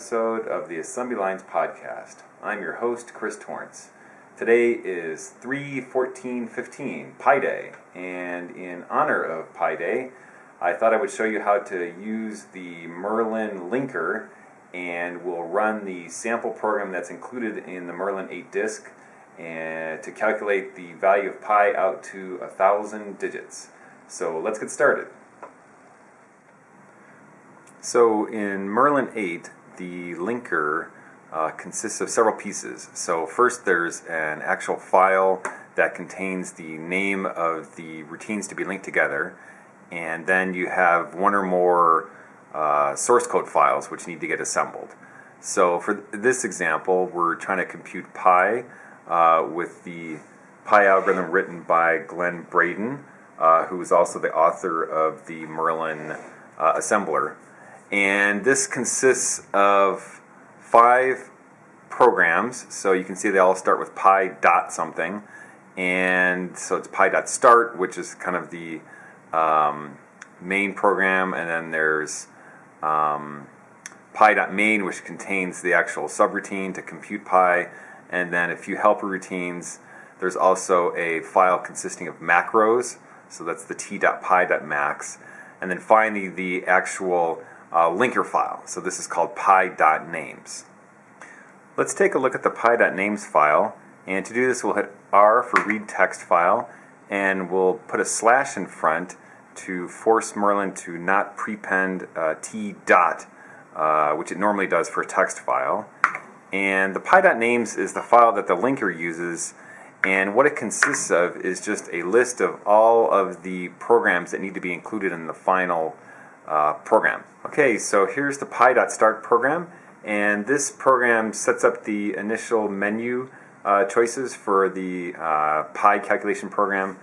episode of the Assembly Lines Podcast. I'm your host, Chris Torrence. Today is 3 14 15, Pi Day, and in honor of Pi Day, I thought I would show you how to use the Merlin linker and we'll run the sample program that's included in the Merlin 8 disk and eh, to calculate the value of pi out to a thousand digits. So let's get started. So in Merlin 8, the linker uh, consists of several pieces. So first there's an actual file that contains the name of the routines to be linked together and then you have one or more uh, source code files which need to get assembled. So for this example we're trying to compute pi uh, with the pi algorithm written by Glen Bredon uh, who is also the author of the Merlin uh, assembler and this consists of five programs. So you can see they all start with pi dot something, and so it's pi dot start, which is kind of the um, main program, and then there's um, pi dot main, which contains the actual subroutine to compute pi, and then a few helper routines. There's also a file consisting of macros, so that's the t.pi.max, and then finally the actual uh, linker file. So this is called pi.names. Let's take a look at the pi.names file. And to do this, we'll hit R for read text file, and we'll put a slash in front to force Merlin to not prepend uh, t dot, uh, which it normally does for a text file. And the pi.names is the file that the linker uses, and what it consists of is just a list of all of the programs that need to be included in the final uh, program. Okay, so here's the pi.start program, and this program sets up the initial menu uh, choices for the uh, pi calculation program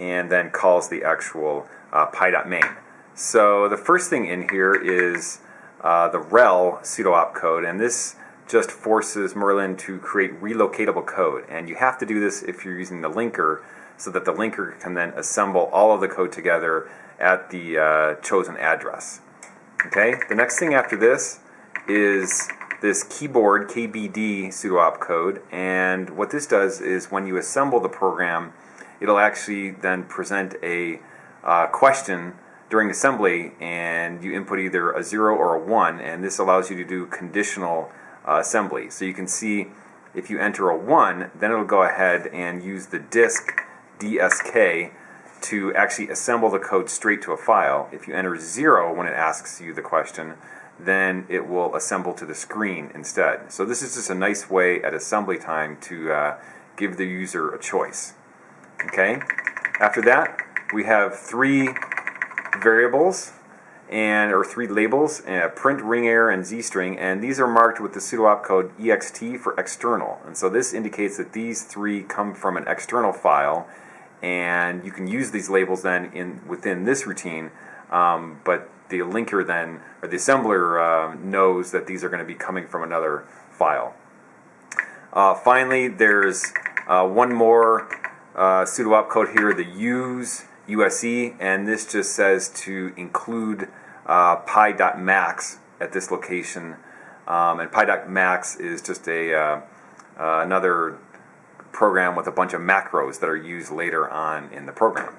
and then calls the actual uh, pi.main. So the first thing in here is uh, the rel pseudo opcode, and this just forces Merlin to create relocatable code. And you have to do this if you're using the linker so that the linker can then assemble all of the code together at the uh, chosen address. Okay, the next thing after this is this keyboard KBD pseudo opcode, and what this does is when you assemble the program, it'll actually then present a uh, question during assembly, and you input either a 0 or a 1, and this allows you to do conditional uh, assembly. So you can see if you enter a 1, then it'll go ahead and use the disk DSK to actually assemble the code straight to a file. If you enter 0 when it asks you the question, then it will assemble to the screen instead. So this is just a nice way at assembly time to uh, give the user a choice. Okay. After that, we have three variables and or three labels, uh, print, ring error, and z-string, and these are marked with the pseudo opcode ext for external. And so this indicates that these three come from an external file, and you can use these labels then in within this routine, um, but the linker then, or the assembler uh, knows that these are going to be coming from another file. Uh, finally, there's uh, one more uh, pseudo opcode here, the use USE, and this just says to include uh, pi.max at this location. Um, and pi.max is just a uh, uh, another program with a bunch of macros that are used later on in the program.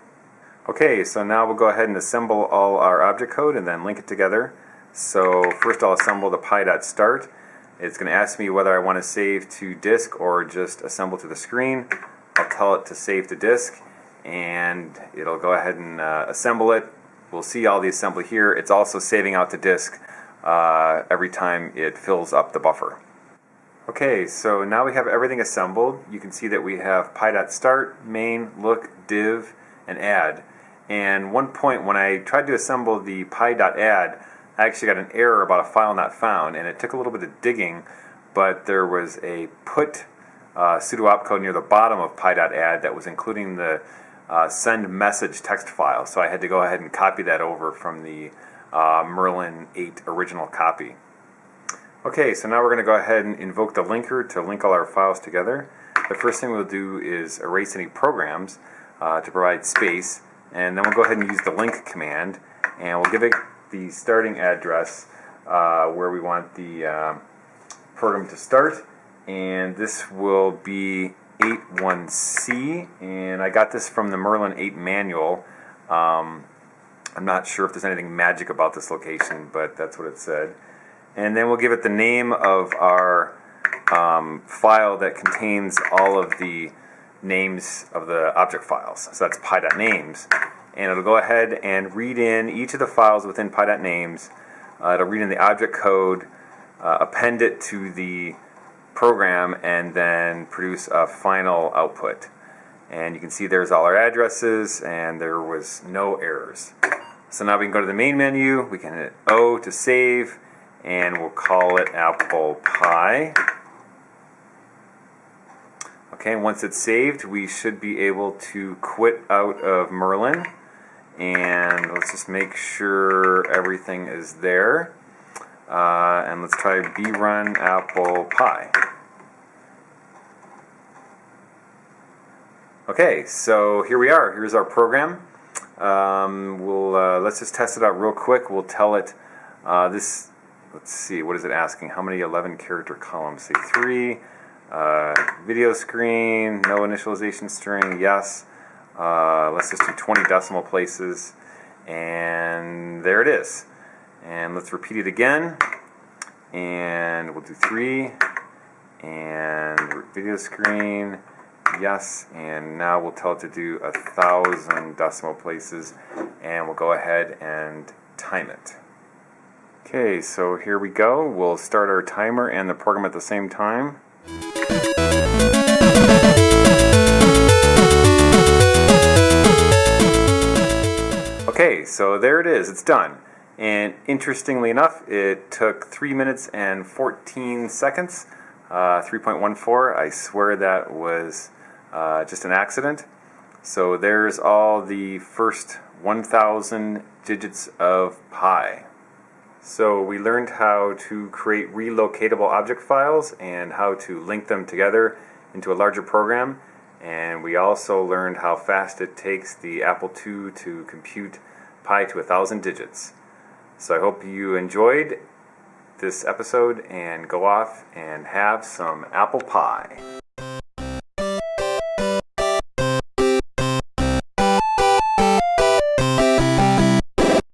Okay, so now we'll go ahead and assemble all our object code and then link it together. So first I'll assemble the pi.start. It's going to ask me whether I want to save to disk or just assemble to the screen. I'll tell it to save to disk and it'll go ahead and uh, assemble it. We'll see all the assembly here. It's also saving out to disk uh, every time it fills up the buffer. Okay, so now we have everything assembled. You can see that we have pi.start, main, look, div, and add. And one point when I tried to assemble the pi.add, I actually got an error about a file not found, and it took a little bit of digging, but there was a put uh, pseudo opcode near the bottom of pi.add that was including the uh, send message text file. So I had to go ahead and copy that over from the uh, Merlin 8 original copy. Okay, so now we're going to go ahead and invoke the linker to link all our files together. The first thing we'll do is erase any programs uh, to provide space, and then we'll go ahead and use the link command, and we'll give it the starting address uh, where we want the uh, program to start. And this will be 81C, and I got this from the Merlin 8 manual. Um, I'm not sure if there's anything magic about this location, but that's what it said. And then we'll give it the name of our um, file that contains all of the names of the object files. So that's pi.names. And it'll go ahead and read in each of the files within pi.names. Uh, it'll read in the object code, uh, append it to the program, and then produce a final output. And you can see there's all our addresses, and there was no errors. So now we can go to the main menu, we can hit O to save, and we'll call it Apple Pie. Okay, once it's saved, we should be able to quit out of Merlin. And let's just make sure everything is there. Uh, and let's try brun apple pie. Okay, so here we are. Here's our program. Um, we'll uh, let's just test it out real quick. We'll tell it uh, this. Let's see. What is it asking? How many 11 character columns? Say three. Uh, video screen. No initialization string. Yes. Uh, let's just do 20 decimal places, and there it is. And let's repeat it again. And we'll do three. And video screen yes, and now we'll tell it to do a thousand decimal places, and we'll go ahead and time it. Okay, so here we go. We'll start our timer and the program at the same time. Okay, so there it is. It's done. And interestingly enough, it took 3 minutes and 14 seconds. Uh, 3.14. I swear that was uh, just an accident. So there's all the first 1,000 digits of pi. So we learned how to create relocatable object files and how to link them together into a larger program. And we also learned how fast it takes the Apple II to compute pi to a thousand digits. So I hope you enjoyed this episode and go off and have some apple pie.